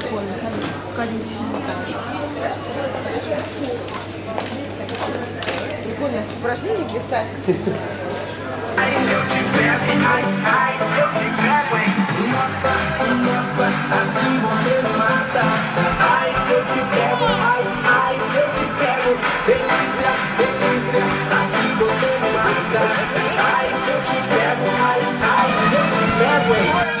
Прикольно, конечно. Прикольно, упражнение блистать. Nossa, nossa, assim você me mata Ai, se eu te pego, ai, ai, se eu te pego Delícia, delícia, assim você me mata Ai, se eu te pego, ai, ai, se eu te pego, hein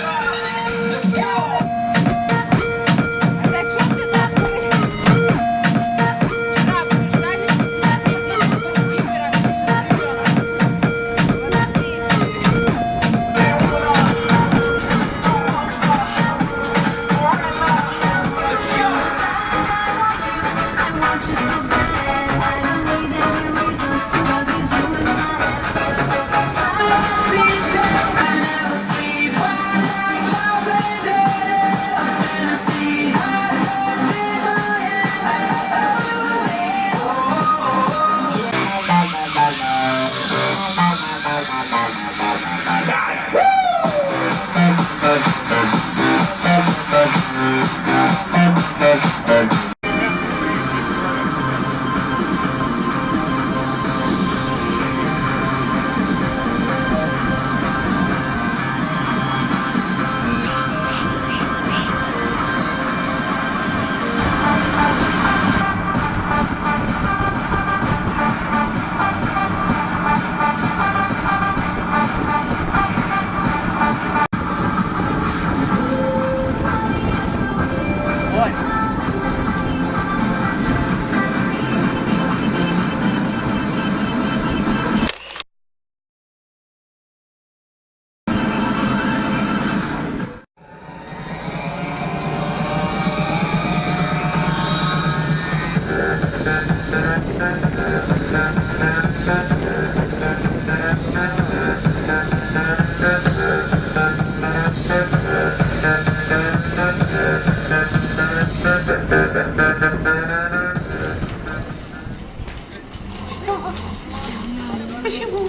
Почему?